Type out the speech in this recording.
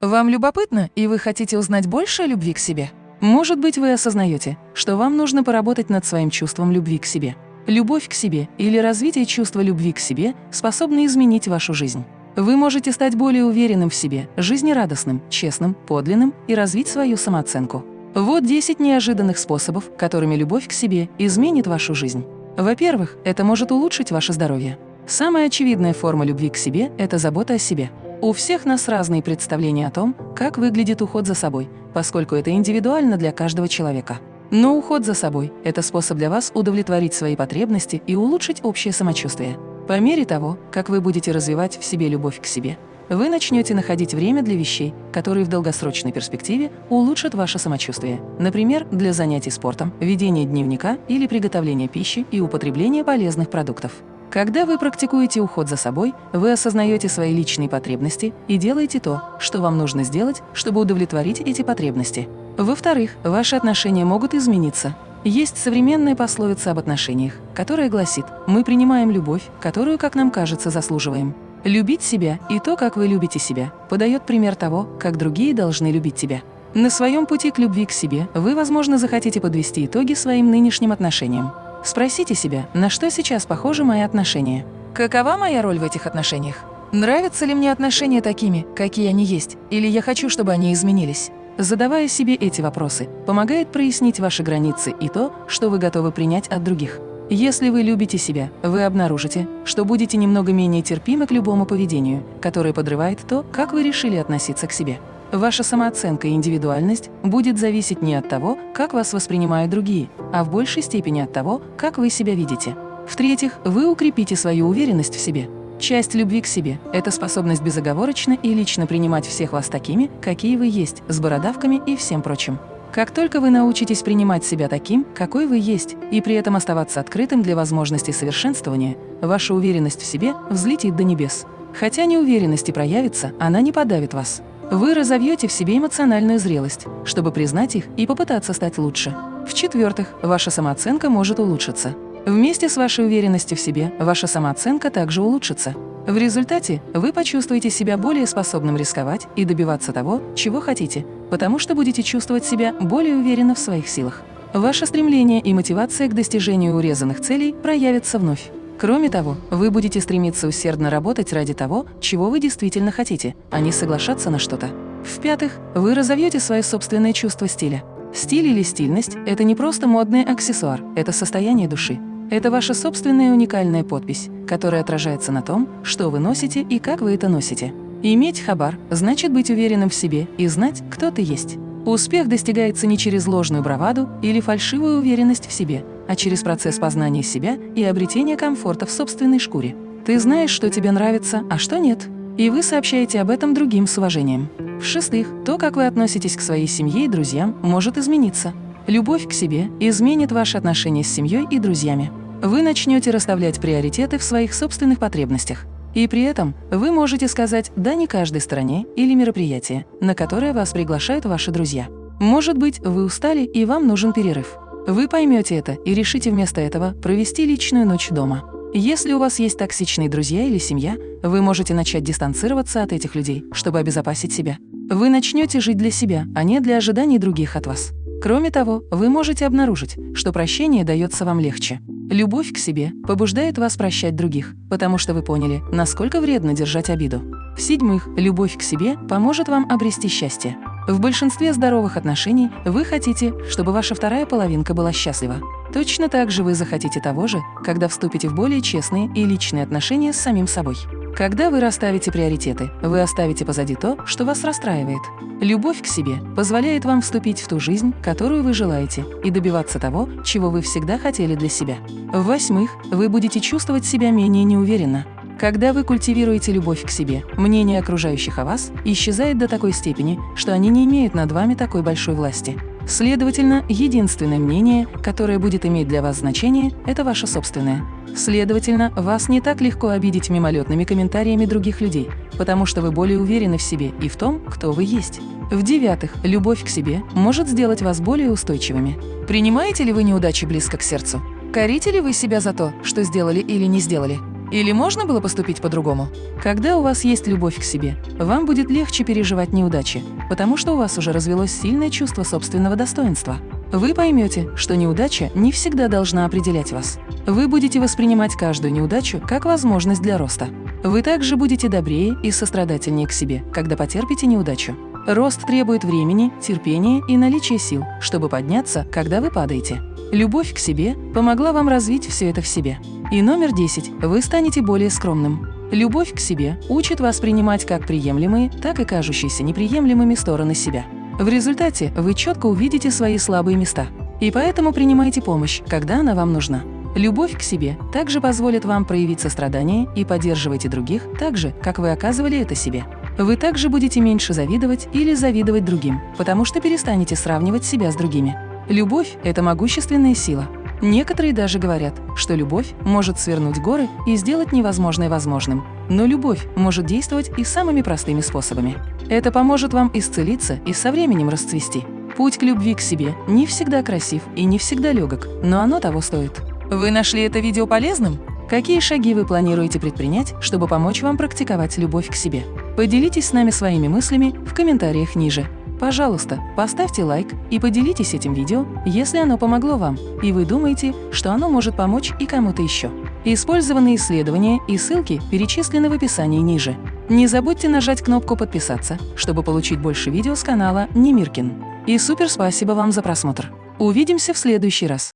Вам любопытно, и вы хотите узнать больше о любви к себе? Может быть, вы осознаете, что вам нужно поработать над своим чувством любви к себе. Любовь к себе или развитие чувства любви к себе способны изменить вашу жизнь. Вы можете стать более уверенным в себе, жизнерадостным, честным, подлинным и развить свою самооценку. Вот 10 неожиданных способов, которыми любовь к себе изменит вашу жизнь. Во-первых, это может улучшить ваше здоровье. Самая очевидная форма любви к себе – это забота о себе. У всех нас разные представления о том, как выглядит уход за собой, поскольку это индивидуально для каждого человека. Но уход за собой – это способ для вас удовлетворить свои потребности и улучшить общее самочувствие. По мере того, как вы будете развивать в себе любовь к себе, вы начнете находить время для вещей, которые в долгосрочной перспективе улучшат ваше самочувствие. Например, для занятий спортом, ведения дневника или приготовления пищи и употребления полезных продуктов. Когда вы практикуете уход за собой, вы осознаете свои личные потребности и делаете то, что вам нужно сделать, чтобы удовлетворить эти потребности. Во-вторых, ваши отношения могут измениться. Есть современная пословица об отношениях, которая гласит «Мы принимаем любовь, которую, как нам кажется, заслуживаем». Любить себя и то, как вы любите себя, подает пример того, как другие должны любить тебя. На своем пути к любви к себе вы, возможно, захотите подвести итоги своим нынешним отношениям. Спросите себя, на что сейчас похожи мои отношения? Какова моя роль в этих отношениях? Нравятся ли мне отношения такими, какие они есть, или я хочу, чтобы они изменились? Задавая себе эти вопросы, помогает прояснить ваши границы и то, что вы готовы принять от других. Если вы любите себя, вы обнаружите, что будете немного менее терпимы к любому поведению, которое подрывает то, как вы решили относиться к себе. Ваша самооценка и индивидуальность будет зависеть не от того, как вас воспринимают другие, а в большей степени от того, как вы себя видите. В-третьих, вы укрепите свою уверенность в себе. Часть любви к себе – это способность безоговорочно и лично принимать всех вас такими, какие вы есть, с бородавками и всем прочим. Как только вы научитесь принимать себя таким, какой вы есть, и при этом оставаться открытым для возможностей совершенствования, ваша уверенность в себе взлетит до небес. Хотя неуверенность и проявится, она не подавит вас. Вы разовьете в себе эмоциональную зрелость, чтобы признать их и попытаться стать лучше. В-четвертых, ваша самооценка может улучшиться. Вместе с вашей уверенностью в себе ваша самооценка также улучшится. В результате вы почувствуете себя более способным рисковать и добиваться того, чего хотите, потому что будете чувствовать себя более уверенно в своих силах. Ваше стремление и мотивация к достижению урезанных целей проявятся вновь. Кроме того, вы будете стремиться усердно работать ради того, чего вы действительно хотите, а не соглашаться на что-то. В-пятых, вы разовьете свое собственное чувство стиля. Стиль или стильность – это не просто модный аксессуар, это состояние души. Это ваша собственная уникальная подпись, которая отражается на том, что вы носите и как вы это носите. Иметь хабар – значит быть уверенным в себе и знать, кто ты есть. Успех достигается не через ложную браваду или фальшивую уверенность в себе, а через процесс познания себя и обретения комфорта в собственной шкуре. Ты знаешь, что тебе нравится, а что нет. И вы сообщаете об этом другим с уважением. В-шестых, то, как вы относитесь к своей семье и друзьям, может измениться. Любовь к себе изменит ваши отношения с семьей и друзьями. Вы начнете расставлять приоритеты в своих собственных потребностях. И при этом вы можете сказать «да» не каждой стране или мероприятию, на которое вас приглашают ваши друзья. Может быть, вы устали и вам нужен перерыв. Вы поймете это и решите вместо этого провести личную ночь дома. Если у вас есть токсичные друзья или семья, вы можете начать дистанцироваться от этих людей, чтобы обезопасить себя. Вы начнете жить для себя, а не для ожиданий других от вас. Кроме того, вы можете обнаружить, что прощение дается вам легче. Любовь к себе побуждает вас прощать других, потому что вы поняли, насколько вредно держать обиду. В-седьмых, любовь к себе поможет вам обрести счастье. В большинстве здоровых отношений вы хотите, чтобы ваша вторая половинка была счастлива. Точно так же вы захотите того же, когда вступите в более честные и личные отношения с самим собой. Когда вы расставите приоритеты, вы оставите позади то, что вас расстраивает. Любовь к себе позволяет вам вступить в ту жизнь, которую вы желаете, и добиваться того, чего вы всегда хотели для себя. В-восьмых, вы будете чувствовать себя менее неуверенно. Когда вы культивируете любовь к себе, мнение окружающих о вас исчезает до такой степени, что они не имеют над вами такой большой власти. Следовательно, единственное мнение, которое будет иметь для вас значение, это ваше собственное. Следовательно, вас не так легко обидеть мимолетными комментариями других людей, потому что вы более уверены в себе и в том, кто вы есть. В-девятых, любовь к себе может сделать вас более устойчивыми. Принимаете ли вы неудачи близко к сердцу? Корите ли вы себя за то, что сделали или не сделали? Или можно было поступить по-другому? Когда у вас есть любовь к себе, вам будет легче переживать неудачи, потому что у вас уже развелось сильное чувство собственного достоинства. Вы поймете, что неудача не всегда должна определять вас. Вы будете воспринимать каждую неудачу как возможность для роста. Вы также будете добрее и сострадательнее к себе, когда потерпите неудачу. Рост требует времени, терпения и наличия сил, чтобы подняться, когда вы падаете. Любовь к себе помогла вам развить все это в себе. И номер 10. Вы станете более скромным. Любовь к себе учит вас принимать как приемлемые, так и кажущиеся неприемлемыми стороны себя. В результате вы четко увидите свои слабые места. И поэтому принимайте помощь, когда она вам нужна. Любовь к себе также позволит вам проявить сострадание и поддерживайте других так же, как вы оказывали это себе. Вы также будете меньше завидовать или завидовать другим, потому что перестанете сравнивать себя с другими. Любовь – это могущественная сила, Некоторые даже говорят, что любовь может свернуть горы и сделать невозможное возможным. Но любовь может действовать и самыми простыми способами. Это поможет вам исцелиться и со временем расцвести. Путь к любви к себе не всегда красив и не всегда легок, но оно того стоит. Вы нашли это видео полезным? Какие шаги вы планируете предпринять, чтобы помочь вам практиковать любовь к себе? Поделитесь с нами своими мыслями в комментариях ниже. Пожалуйста, поставьте лайк и поделитесь этим видео, если оно помогло вам, и вы думаете, что оно может помочь и кому-то еще. Использованные исследования и ссылки перечислены в описании ниже. Не забудьте нажать кнопку «Подписаться», чтобы получить больше видео с канала Немиркин. И супер спасибо вам за просмотр. Увидимся в следующий раз.